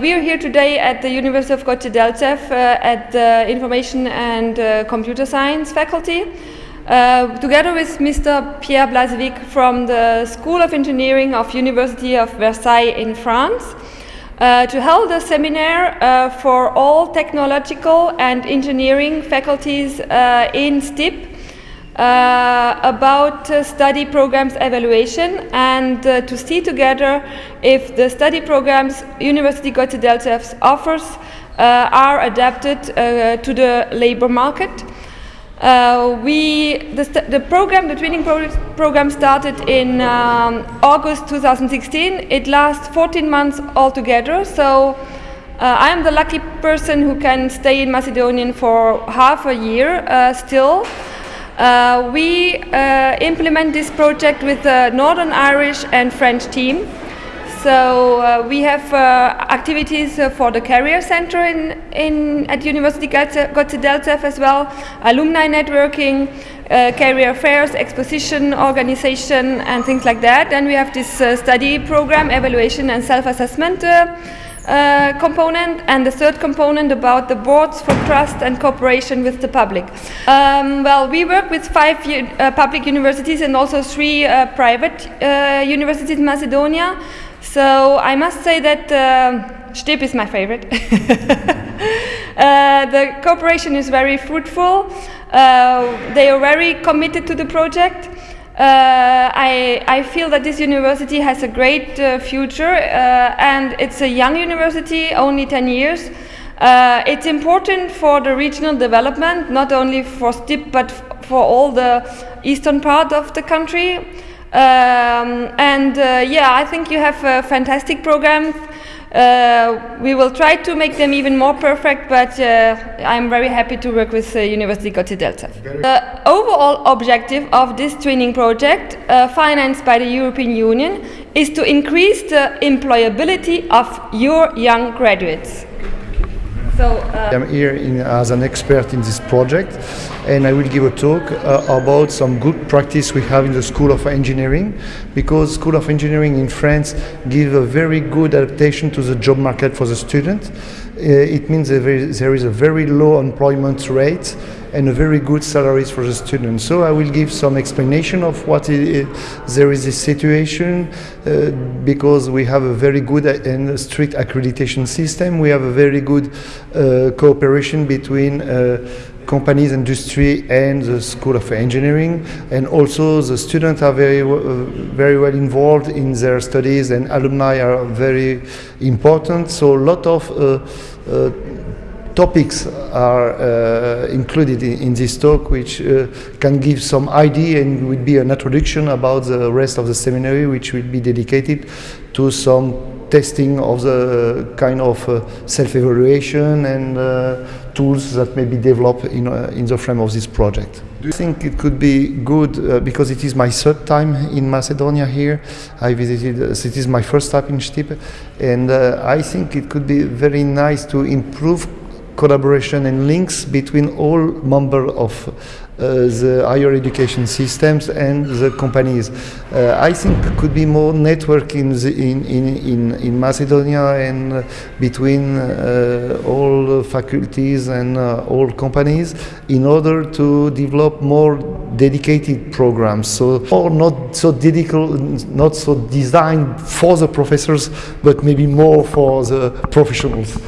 We are here today at the University of Goce Delchev uh, at the Information and uh, Computer Science faculty, uh, together with Mr. Pierre Blazevic from the School of Engineering of University of Versailles in France, uh, to hold a seminar uh, for all technological and engineering faculties uh, in STIP uh, about uh, study programs evaluation and uh, to see together if the study programs University Goce Delchev offers uh, are adapted uh, to the labor market. Uh, we, the, the, program, the training pro program started in um, August 2016. It lasts 14 months altogether. So I am the lucky person who can stay in Macedonian for half a year still. Uh, we uh, implement this project with the Northern Irish and French team. So uh, we have uh, activities uh, for the Career Center in, in at University Goce Delchev as well, alumni networking, uh, career fairs, exposition organization and things like that. Then we have this study program, evaluation and self-assessment uh, component and the third component about the boards for trust and cooperation with the public. Um, well, we work with five uh, public universities and also three uh, private uh, universities in Macedonia. So I must say that uh, STIP is my favorite. Uh, the cooperation is very fruitful. they are very committed to the project. Uh, I, I, feel that this university has a great uh, future uh, and it's a young university, only 10 years. It's important for the regional development, not only for STIP but for all the eastern part of the country. Um, and yeah, I think you have a fantastic program uh, we will try to make them even more perfect, but uh, I'm very happy to work with uh, University Goce Delchev. The overall objective of this training project, uh, financed by the European Union, is to increase the employability of your young graduates. So, uh, I'm here in, as an expert in this project and I will give a talk uh, about some good practice we have in the School of Engineering because School of Engineering in France give a very good adaptation to the job market for the student. Uh, it means there is a very low employment rate and a very good salaries for the students. So I will give some explanation of what there is a situation uh, because we have a very good and strict accreditation system. We have a very good uh, cooperation between uh, companies, industry and the School of Engineering. And also the students are very, uh, very well involved in their studies and alumni are very important. So a lot of uh, uh, topics are uh, included in, in, this talk which uh, can give some idea and will be an introduction about the rest of the seminary which will be dedicated to some testing of the kind of uh, self-evaluation and tools that may be developed in, uh, in the frame of this project. Do you think it could be good, uh, because it is my third time in Macedonia here, I visited, it is my first time in Stipe, and I think it could be very nice to improve collaboration and links between all members of uh, the higher education systems and the companies. Uh, I think could be more network in, the, in, in, in, Macedonia and uh, between uh, all faculties and uh, all companies in order to develop more dedicated programs. So, or not so dedicated, not so designed for the professors, but maybe more for the professionals.